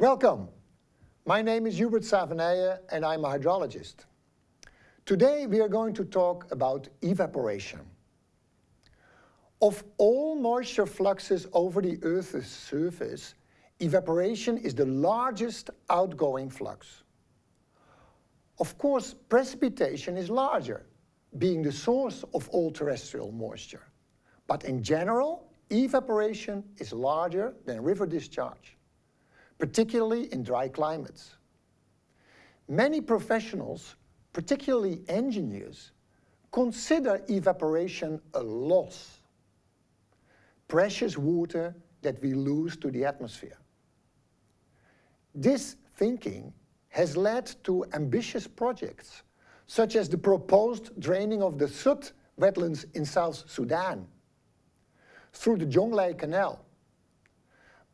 Welcome. My name is Hubert Savenije and I'm a hydrologist. Today we are going to talk about evaporation. Of all moisture fluxes over the Earth's surface, evaporation is the largest outgoing flux. Of course, precipitation is larger, being the source of all terrestrial moisture. But in general, evaporation is larger than river discharge particularly in dry climates. Many professionals, particularly engineers, consider evaporation a loss, precious water that we lose to the atmosphere. This thinking has led to ambitious projects, such as the proposed draining of the Sudd wetlands in South Sudan through the Jonglei Canal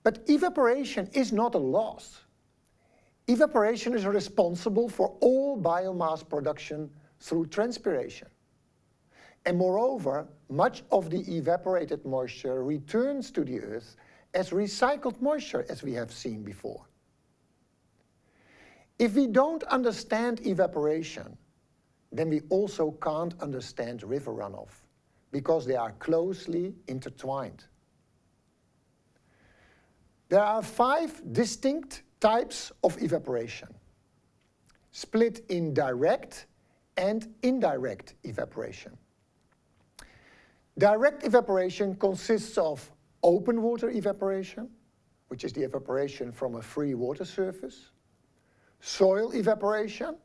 but evaporation is not a loss. Evaporation is responsible for all biomass production through transpiration. And moreover, much of the evaporated moisture returns to the earth as recycled moisture as we have seen before. If we don't understand evaporation, then we also can't understand river runoff because they are closely intertwined. There are five distinct types of evaporation, split in direct and indirect evaporation. Direct evaporation consists of open water evaporation, which is the evaporation from a free water surface, soil evaporation,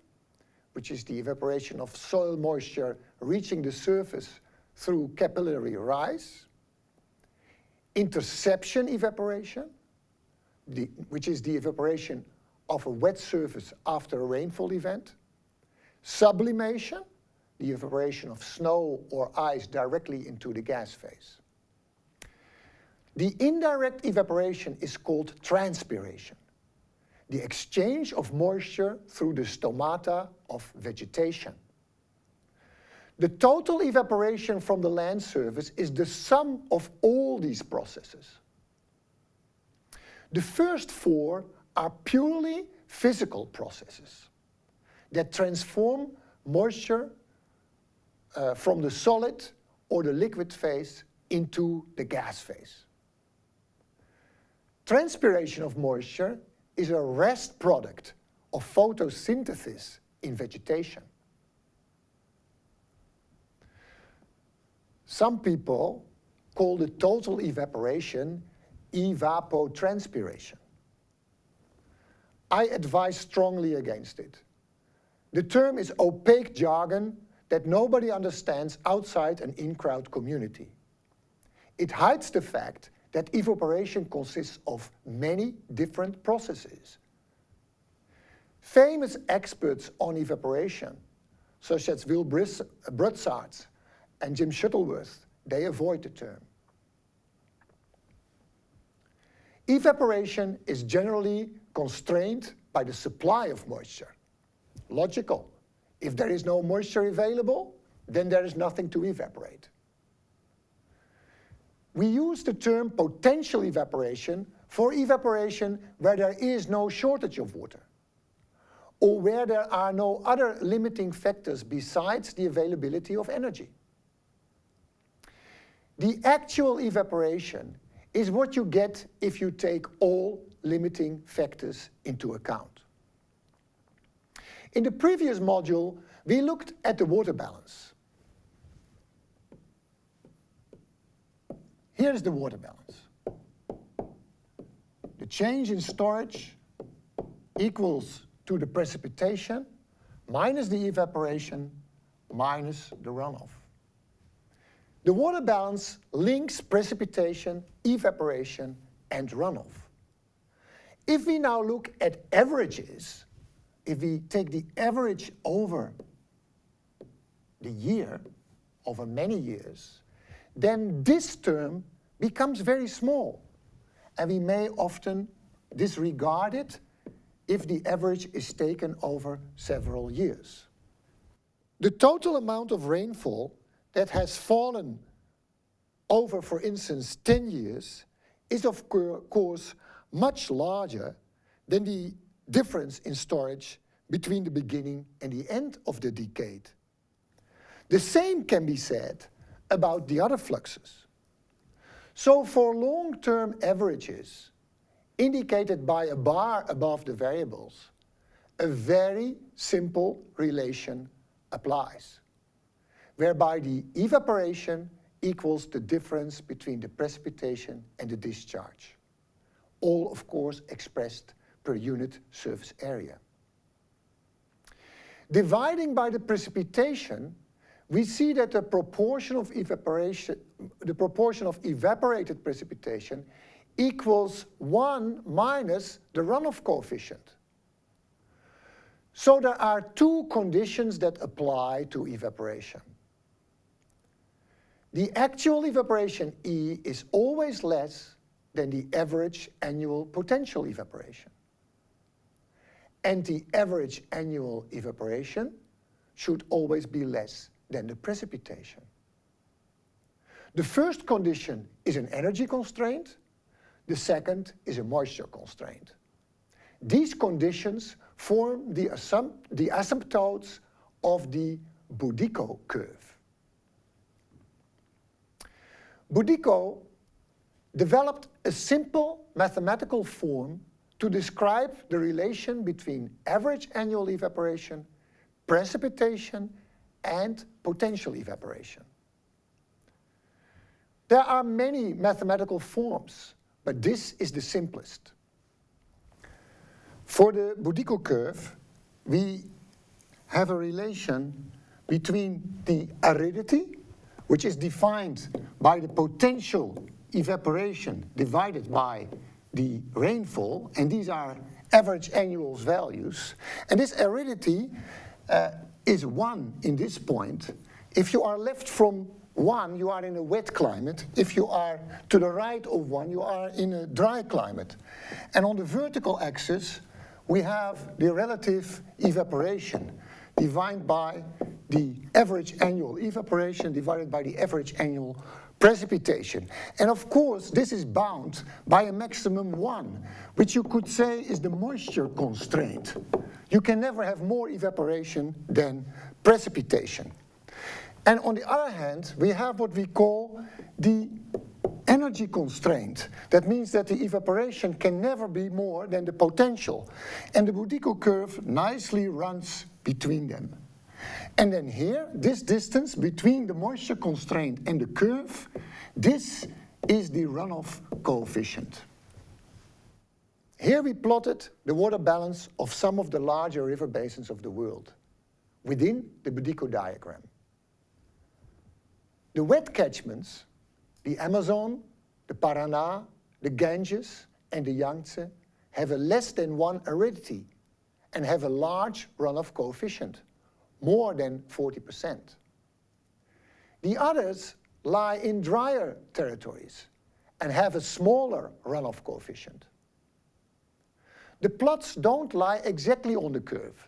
which is the evaporation of soil moisture reaching the surface through capillary rise, interception evaporation, the, which is the evaporation of a wet surface after a rainfall event, sublimation, the evaporation of snow or ice directly into the gas phase. The indirect evaporation is called transpiration, the exchange of moisture through the stomata of vegetation. The total evaporation from the land surface is the sum of all these processes. The first four are purely physical processes that transform moisture uh, from the solid or the liquid phase into the gas phase. Transpiration of moisture is a rest product of photosynthesis in vegetation. Some people call the total evaporation evapotranspiration. I advise strongly against it. The term is opaque jargon that nobody understands outside an in-crowd community. It hides the fact that evaporation consists of many different processes. Famous experts on evaporation, such as Will Brutsaert and Jim Shuttleworth, they avoid the term. Evaporation is generally constrained by the supply of moisture. Logical. If there is no moisture available, then there is nothing to evaporate. We use the term potential evaporation for evaporation where there is no shortage of water or where there are no other limiting factors besides the availability of energy. The actual evaporation is what you get if you take all limiting factors into account. In the previous module, we looked at the water balance. Here is the water balance. The change in storage equals to the precipitation minus the evaporation minus the runoff. The water balance links precipitation, evaporation, and runoff. If we now look at averages, if we take the average over the year, over many years, then this term becomes very small. And we may often disregard it if the average is taken over several years. The total amount of rainfall that has fallen over, for instance, 10 years is of course much larger than the difference in storage between the beginning and the end of the decade. The same can be said about the other fluxes. So for long-term averages, indicated by a bar above the variables, a very simple relation applies, whereby the evaporation equals the difference between the precipitation and the discharge. All, of course, expressed per unit surface area. Dividing by the precipitation, we see that the proportion of evaporation, the proportion of evaporated precipitation equals 1 minus the runoff coefficient. So there are two conditions that apply to evaporation. The actual evaporation E is always less than the average annual potential evaporation. And the average annual evaporation should always be less than the precipitation. The first condition is an energy constraint, the second is a moisture constraint. These conditions form the, the asymptotes of the Budyko curve. Budyko developed a simple mathematical form to describe the relation between average annual evaporation, precipitation, and potential evaporation. There are many mathematical forms, but this is the simplest. For the Budyko curve, we have a relation between the aridity, which is defined by the potential evaporation divided by the rainfall, and these are average annual values. And this aridity uh, is 1 in this point. If you are left from 1, you are in a wet climate. If you are to the right of 1, you are in a dry climate. And on the vertical axis, we have the relative evaporation divided by the average annual evaporation divided by the average annual precipitation. And of course, this is bound by a maximum one, which you could say is the moisture constraint. You can never have more evaporation than precipitation. And on the other hand, we have what we call the energy constraint. That means that the evaporation can never be more than the potential. And the Budyko curve nicely runs between them. And then here, this distance between the moisture constraint and the curve, this is the runoff coefficient. Here we plotted the water balance of some of the larger river basins of the world within the Budyko diagram. The wet catchments, the Amazon, the Paraná, the Ganges, and the Yangtze have a less than one aridity and have a large runoff coefficient more than 40%. The others lie in drier territories and have a smaller runoff coefficient. The plots don't lie exactly on the curve.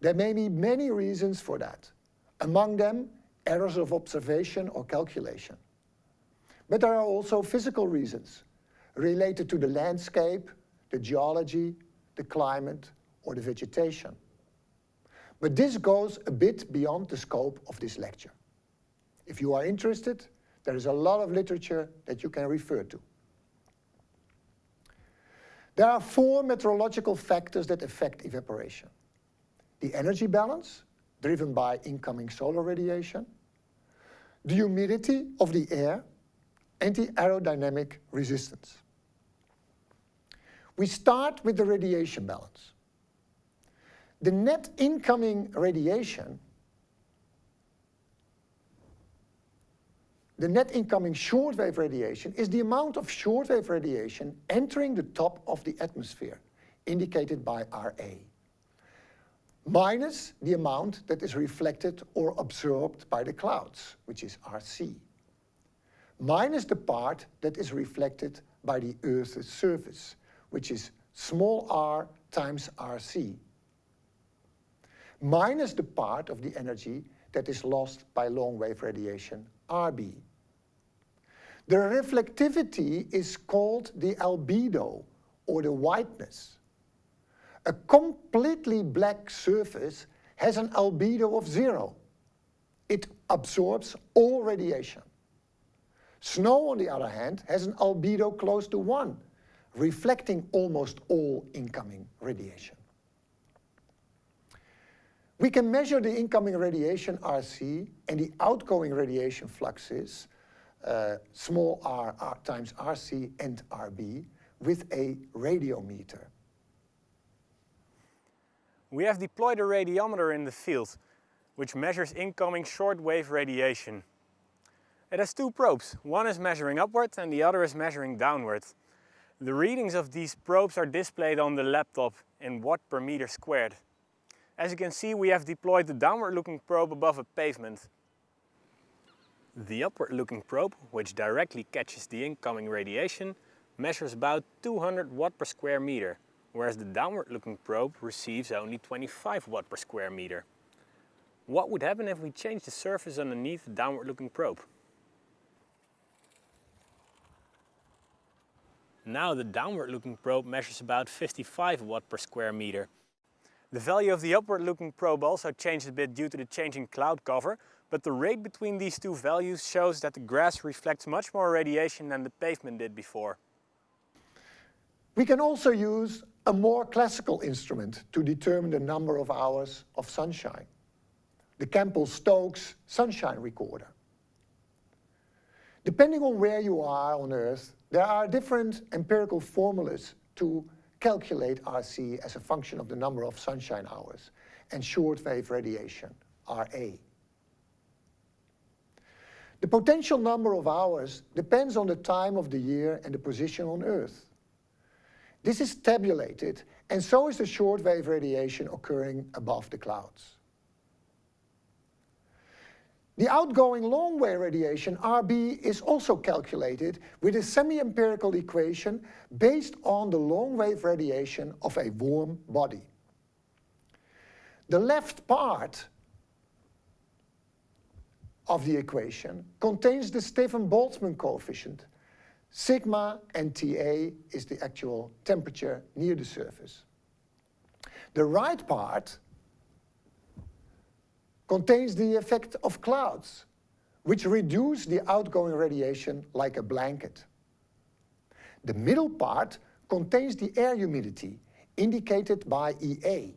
There may be many reasons for that. Among them, errors of observation or calculation. But there are also physical reasons related to the landscape, the geology, the climate, or the vegetation. But this goes a bit beyond the scope of this lecture. If you are interested, there is a lot of literature that you can refer to. There are four meteorological factors that affect evaporation. The energy balance, driven by incoming solar radiation, the humidity of the air, and the aerodynamic resistance. We start with the radiation balance the net incoming radiation, the net incoming shortwave radiation is the amount of shortwave radiation entering the top of the atmosphere, indicated by Ra, minus the amount that is reflected or absorbed by the clouds, which is Rc, minus the part that is reflected by the Earth's surface, which is small r times Rc, minus the part of the energy that is lost by long-wave radiation, Rb. The reflectivity is called the albedo, or the whiteness. A completely black surface has an albedo of zero. It absorbs all radiation. Snow, on the other hand, has an albedo close to one, reflecting almost all incoming radiation. We can measure the incoming radiation RC and the outgoing radiation fluxes, uh, small r, r times RC and RB, with a radiometer. We have deployed a radiometer in the field, which measures incoming shortwave radiation. It has two probes, one is measuring upward and the other is measuring downward. The readings of these probes are displayed on the laptop in watt per meter squared. As you can see, we have deployed the downward-looking probe above a pavement. The upward-looking probe, which directly catches the incoming radiation, measures about 200 watt per square meter, whereas the downward-looking probe receives only 25 watt per square meter. What would happen if we change the surface underneath the downward-looking probe? Now the downward-looking probe measures about 55 watt per square meter, the value of the upward-looking probe also changed a bit due to the changing cloud cover, but the rate between these two values shows that the grass reflects much more radiation than the pavement did before. We can also use a more classical instrument to determine the number of hours of sunshine, the Campbell-Stokes sunshine recorder. Depending on where you are on Earth, there are different empirical formulas to calculate RC as a function of the number of sunshine hours and shortwave radiation, RA. The potential number of hours depends on the time of the year and the position on Earth. This is tabulated, and so is the shortwave radiation occurring above the clouds. The outgoing long-wave radiation, RB, is also calculated with a semi-empirical equation based on the long-wave radiation of a warm body. The left part of the equation contains the Stefan-Boltzmann coefficient. Sigma and TA is the actual temperature near the surface. The right part contains the effect of clouds, which reduce the outgoing radiation like a blanket. The middle part contains the air humidity, indicated by EA.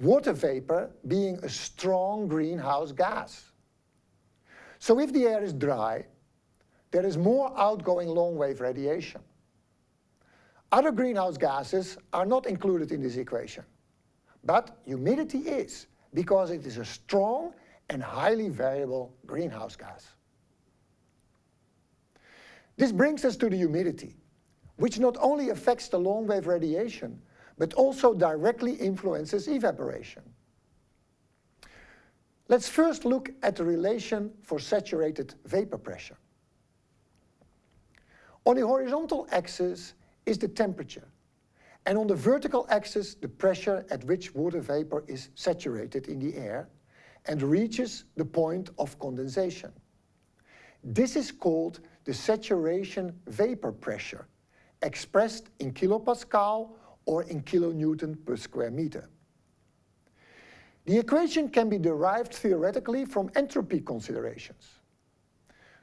Water vapor being a strong greenhouse gas. So if the air is dry, there is more outgoing long-wave radiation. Other greenhouse gases are not included in this equation, but humidity is because it is a strong and highly variable greenhouse gas. This brings us to the humidity, which not only affects the long-wave radiation, but also directly influences evaporation. Let's first look at the relation for saturated vapor pressure. On the horizontal axis is the temperature, and on the vertical axis, the pressure at which water vapor is saturated in the air and reaches the point of condensation. This is called the saturation vapor pressure, expressed in kilopascal or in kilonewton per square meter. The equation can be derived theoretically from entropy considerations.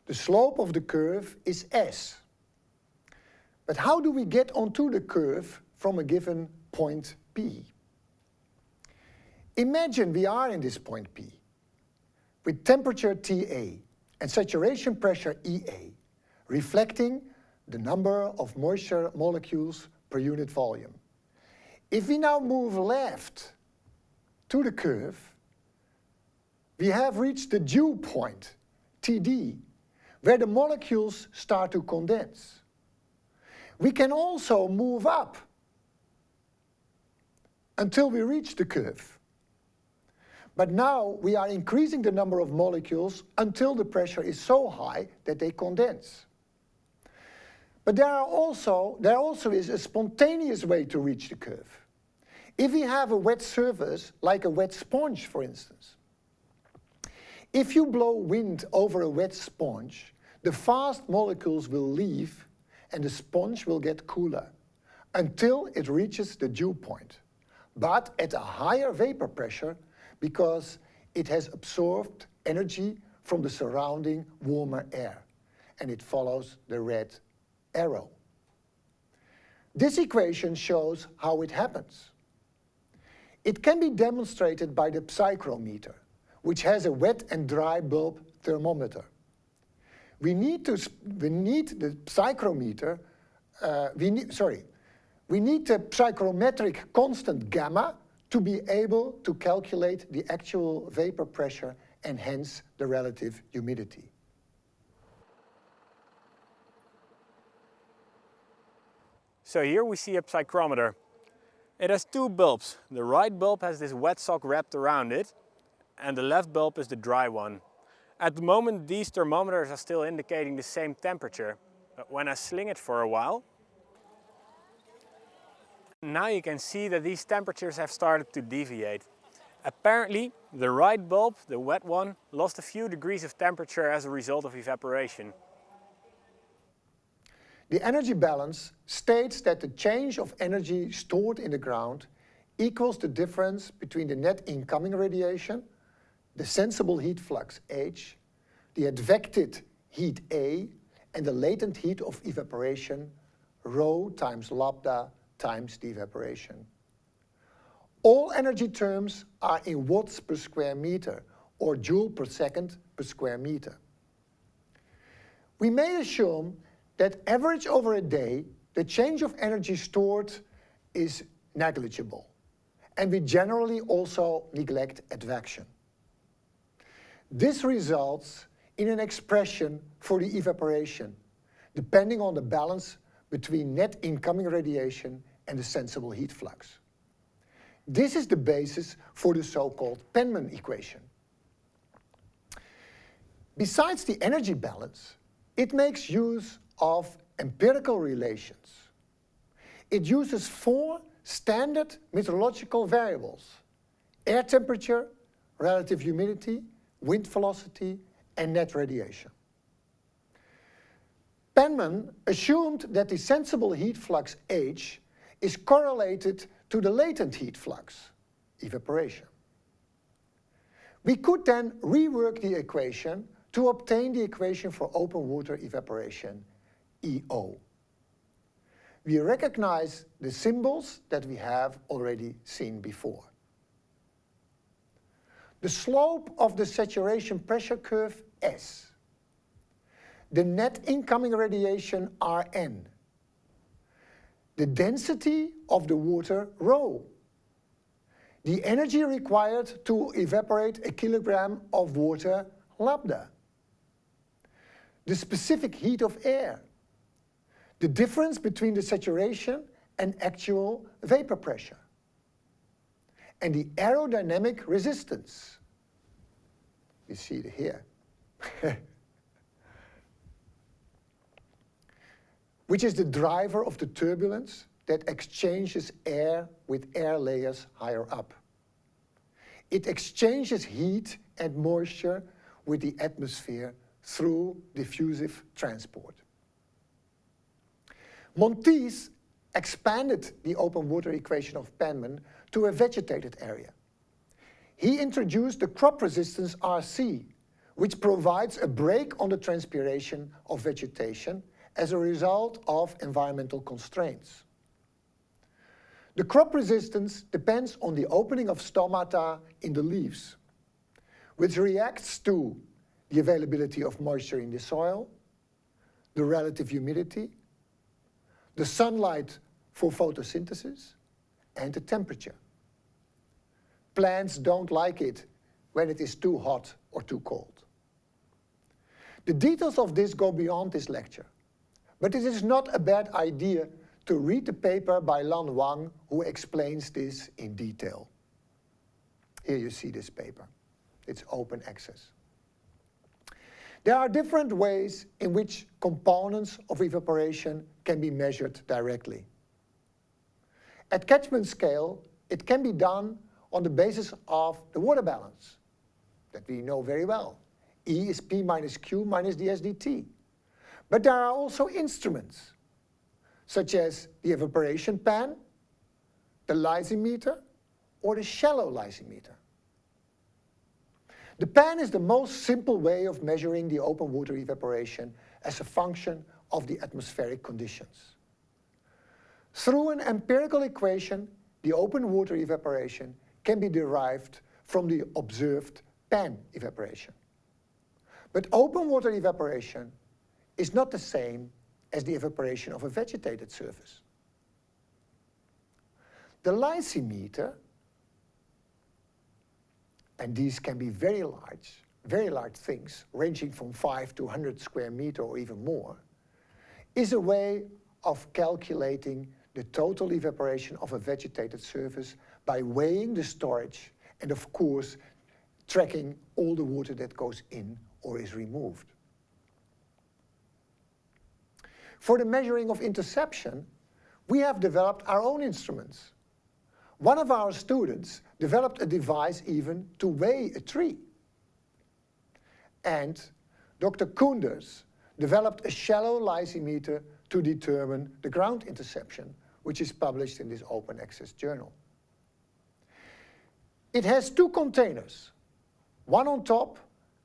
The slope of the curve is S. But how do we get onto the curve from a given point P. Imagine we are in this point P with temperature TA and saturation pressure EA, reflecting the number of moisture molecules per unit volume. If we now move left to the curve, we have reached the dew point, TD, where the molecules start to condense. We can also move up until we reach the curve. But now we are increasing the number of molecules until the pressure is so high that they condense. But there, are also, there also is a spontaneous way to reach the curve. If we have a wet surface, like a wet sponge for instance, if you blow wind over a wet sponge, the fast molecules will leave and the sponge will get cooler until it reaches the dew point, but at a higher vapor pressure because it has absorbed energy from the surrounding warmer air, and it follows the red arrow. This equation shows how it happens. It can be demonstrated by the psychrometer, which has a wet and dry bulb thermometer. We need, to, we need the psychrometer, uh, we need, sorry, we need the psychrometric constant gamma to be able to calculate the actual vapor pressure and hence the relative humidity. So here we see a psychrometer. It has two bulbs. The right bulb has this wet sock wrapped around it and the left bulb is the dry one. At the moment these thermometers are still indicating the same temperature. But when I sling it for a while, now you can see that these temperatures have started to deviate. Apparently, the right bulb, the wet one, lost a few degrees of temperature as a result of evaporation. The energy balance states that the change of energy stored in the ground equals the difference between the net incoming radiation, the sensible heat flux H, the advected heat A, and the latent heat of evaporation, rho times lambda times the evaporation. All energy terms are in watts per square meter or joule per second per square meter. We may assume that average over a day, the change of energy stored is negligible. And we generally also neglect advection. This results in an expression for the evaporation, depending on the balance between net incoming radiation and the sensible heat flux. This is the basis for the so-called Penman equation. Besides the energy balance, it makes use of empirical relations. It uses four standard meteorological variables, air temperature, relative humidity, wind velocity, and net radiation. Penman assumed that the sensible heat flux H is correlated to the latent heat flux, evaporation. We could then rework the equation to obtain the equation for open water evaporation, EO. We recognize the symbols that we have already seen before. The slope of the saturation pressure curve, S. The net incoming radiation, Rn the density of the water rho. The energy required to evaporate a kilogram of water lambda. The specific heat of air. The difference between the saturation and actual vapor pressure. And the aerodynamic resistance. You see it here. which is the driver of the turbulence that exchanges air with air layers higher up. It exchanges heat and moisture with the atmosphere through diffusive transport. Monteith expanded the open water equation of Penman to a vegetated area. He introduced the crop resistance RC, which provides a brake on the transpiration of vegetation as a result of environmental constraints. The crop resistance depends on the opening of stomata in the leaves, which reacts to the availability of moisture in the soil, the relative humidity, the sunlight for photosynthesis, and the temperature. Plants don't like it when it is too hot or too cold. The details of this go beyond this lecture. But it is not a bad idea to read the paper by Lan Wang who explains this in detail. Here you see this paper. It's open access. There are different ways in which components of evaporation can be measured directly. At catchment scale, it can be done on the basis of the water balance that we know very well. E is P minus Q minus dsdt. But there are also instruments, such as the evaporation pan, the lysimeter, or the shallow lysimeter. The pan is the most simple way of measuring the open water evaporation as a function of the atmospheric conditions. Through an empirical equation, the open water evaporation can be derived from the observed pan evaporation. But open water evaporation is not the same as the evaporation of a vegetated surface. The lysimeter, and these can be very large, very large things, ranging from 5 to 100 square meter or even more, is a way of calculating the total evaporation of a vegetated surface by weighing the storage and of course tracking all the water that goes in or is removed. For the measuring of interception, we have developed our own instruments. One of our students developed a device even to weigh a tree. And Dr. Coenders developed a shallow lysimeter to determine the ground interception, which is published in this open access journal. It has two containers, one on top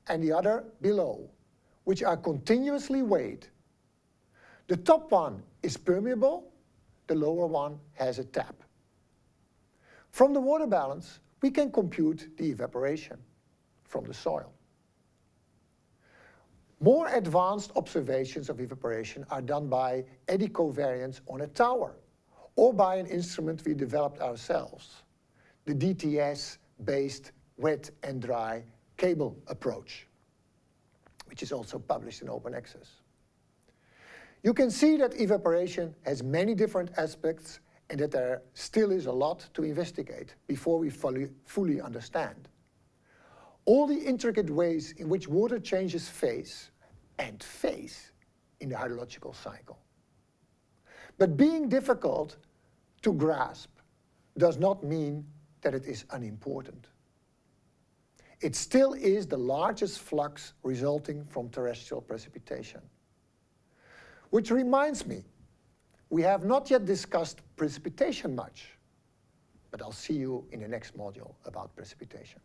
and the other below, which are continuously weighed. The top one is permeable, the lower one has a tap. From the water balance, we can compute the evaporation from the soil. More advanced observations of evaporation are done by eddy covariance on a tower or by an instrument we developed ourselves, the DTS-based wet and dry cable approach, which is also published in open access. You can see that evaporation has many different aspects and that there still is a lot to investigate before we fully, fully understand. All the intricate ways in which water changes phase and phase in the hydrological cycle. But being difficult to grasp does not mean that it is unimportant. It still is the largest flux resulting from terrestrial precipitation. Which reminds me, we have not yet discussed precipitation much, but I'll see you in the next module about precipitation.